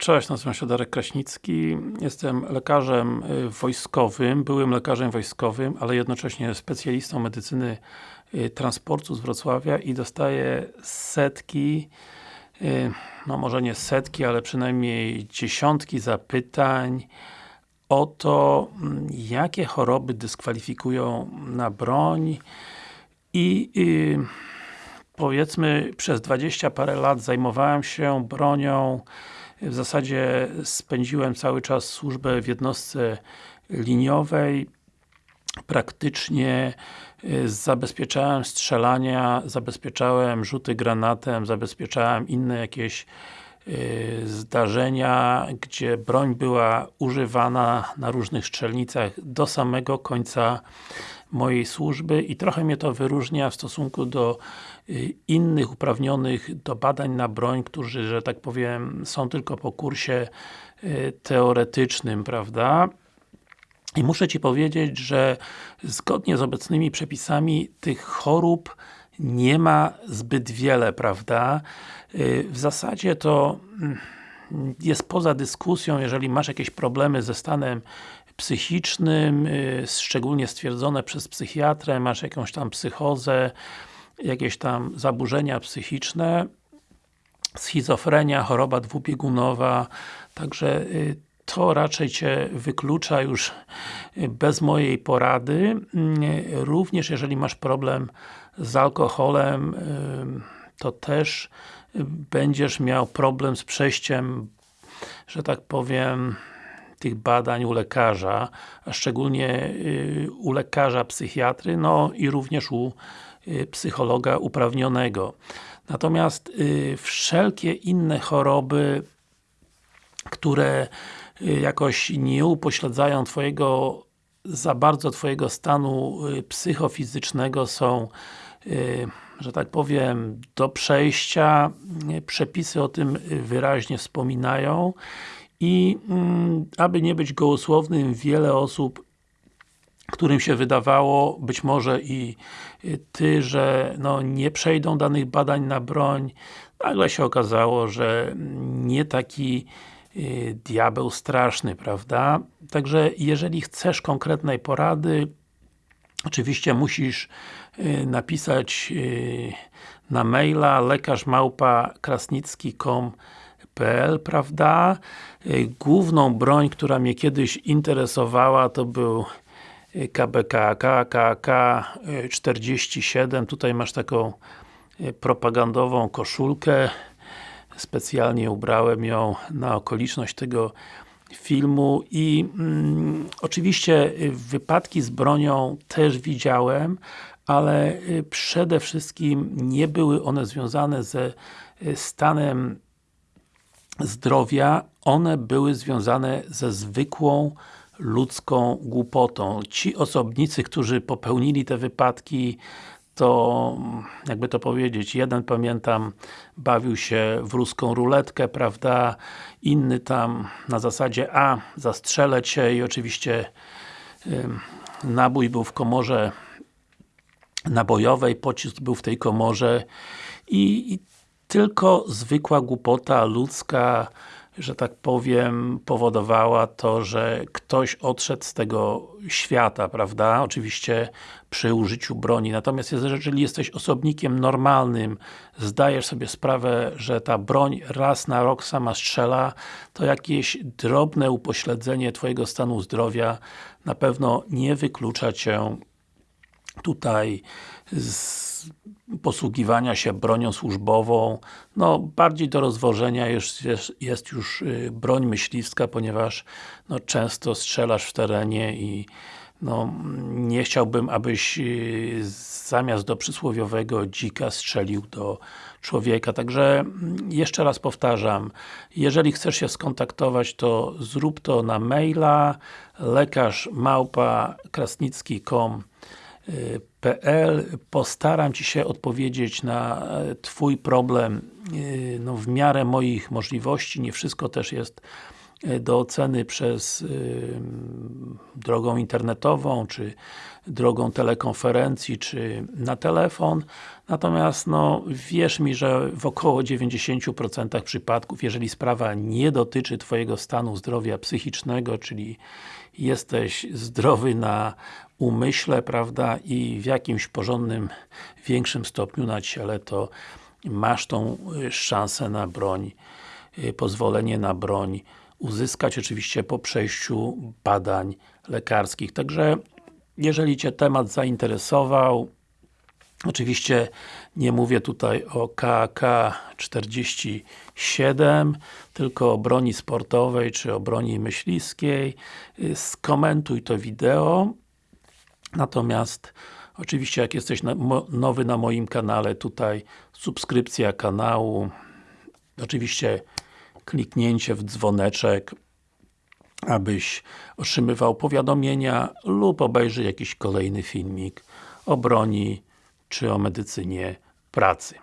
Cześć, nazywam się Darek Kraśnicki. Jestem lekarzem y, wojskowym, byłym lekarzem wojskowym, ale jednocześnie specjalistą medycyny y, transportu z Wrocławia i dostaję setki, y, no może nie setki, ale przynajmniej dziesiątki zapytań o to, mm, jakie choroby dyskwalifikują na broń i powiedzmy przez 20 parę lat zajmowałem się bronią w zasadzie spędziłem cały czas służbę w jednostce liniowej. Praktycznie y, zabezpieczałem strzelania, zabezpieczałem rzuty granatem, zabezpieczałem inne jakieś y, zdarzenia, gdzie broń była używana na różnych strzelnicach do samego końca mojej służby i trochę mnie to wyróżnia w stosunku do y, innych uprawnionych do badań na broń, którzy, że tak powiem, są tylko po kursie y, teoretycznym, prawda? I muszę Ci powiedzieć, że zgodnie z obecnymi przepisami tych chorób nie ma zbyt wiele, prawda? Y, w zasadzie to mm, jest poza dyskusją, jeżeli masz jakieś problemy ze stanem psychicznym, y, szczególnie stwierdzone przez psychiatrę, masz jakąś tam psychozę, jakieś tam zaburzenia psychiczne, schizofrenia, choroba dwubiegunowa, także y, to raczej Cię wyklucza już y, bez mojej porady. Również jeżeli masz problem z alkoholem, to też będziesz miał problem z przejściem, że tak powiem, tych badań u lekarza, a szczególnie y, u lekarza psychiatry, no i również u y, psychologa uprawnionego. Natomiast y, wszelkie inne choroby, które jakoś nie upośledzają Twojego za bardzo Twojego stanu psychofizycznego są że tak powiem, do przejścia. Przepisy o tym wyraźnie wspominają i mm, aby nie być gołosłownym, wiele osób którym się wydawało, być może i Ty, że no, nie przejdą danych badań na broń, nagle się okazało, że nie taki y, diabeł straszny, prawda? Także jeżeli chcesz konkretnej porady, oczywiście musisz y, napisać y, na maila lekarzmałpa.krasnicki.com PL, prawda? Y, główną broń, która mnie kiedyś interesowała, to był KBK, KKK 47. Tutaj masz taką y, propagandową koszulkę. Specjalnie ubrałem ją na okoliczność tego filmu i mm, oczywiście y, wypadki z bronią też widziałem, ale przede wszystkim nie były one związane ze stanem zdrowia, one były związane ze zwykłą ludzką głupotą. Ci osobnicy, którzy popełnili te wypadki, to, jakby to powiedzieć, jeden pamiętam, bawił się w ruską ruletkę, prawda, inny tam na zasadzie a, zastrzelę cię i oczywiście nabój był w komorze nabojowej, pocisk był w tej komorze i, i tylko zwykła głupota ludzka, że tak powiem, powodowała to, że ktoś odszedł z tego świata, prawda? Oczywiście przy użyciu broni. Natomiast jeżeli jesteś osobnikiem normalnym, zdajesz sobie sprawę, że ta broń raz na rok sama strzela, to jakieś drobne upośledzenie Twojego stanu zdrowia na pewno nie wyklucza Cię tutaj posługiwania się bronią służbową. No, bardziej do rozwożenia jest, jest, jest już y, broń myśliwska, ponieważ no, często strzelasz w terenie i no, nie chciałbym, abyś y, zamiast do przysłowiowego dzika strzelił do człowieka. Także mm, jeszcze raz powtarzam, jeżeli chcesz się skontaktować, to zrób to na maila lekarz małpa krasnicki.com PL. Postaram Ci się odpowiedzieć na e, Twój problem e, no, w miarę moich możliwości. Nie wszystko też jest do oceny przez y, drogą internetową, czy drogą telekonferencji, czy na telefon. Natomiast no, wierz mi, że w około 90% przypadków, jeżeli sprawa nie dotyczy Twojego stanu zdrowia psychicznego, czyli jesteś zdrowy na umyśle, prawda, i w jakimś porządnym, większym stopniu na ciele, to masz tą y, szansę na broń, y, pozwolenie na broń uzyskać oczywiście po przejściu badań lekarskich. Także jeżeli Cię temat zainteresował, oczywiście nie mówię tutaj o KK47, tylko o broni sportowej, czy o broni myśliskiej, y, skomentuj to wideo. Natomiast oczywiście jak jesteś nowy na moim kanale, tutaj subskrypcja kanału, oczywiście kliknięcie w dzwoneczek, abyś otrzymywał powiadomienia lub obejrzy jakiś kolejny filmik o broni czy o medycynie pracy.